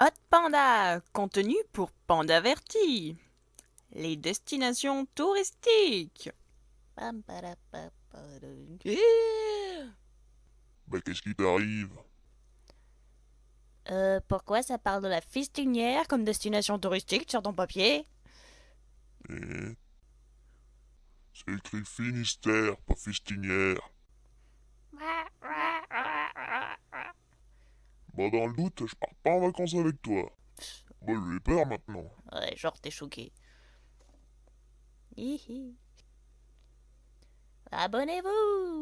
Hot Panda, contenu pour Panda Averti. Les destinations touristiques. Eh Bah qu'est-ce qui t'arrive? Euh, pourquoi ça parle de la fistinière comme destination touristique sur ton papier? Eh C'est écrit Finistère, pas Fistinière. Bah dans le doute, je pars pas en vacances avec toi. Bah j'ai peur maintenant. Ouais, genre t'es choqué. Hihi. Abonnez-vous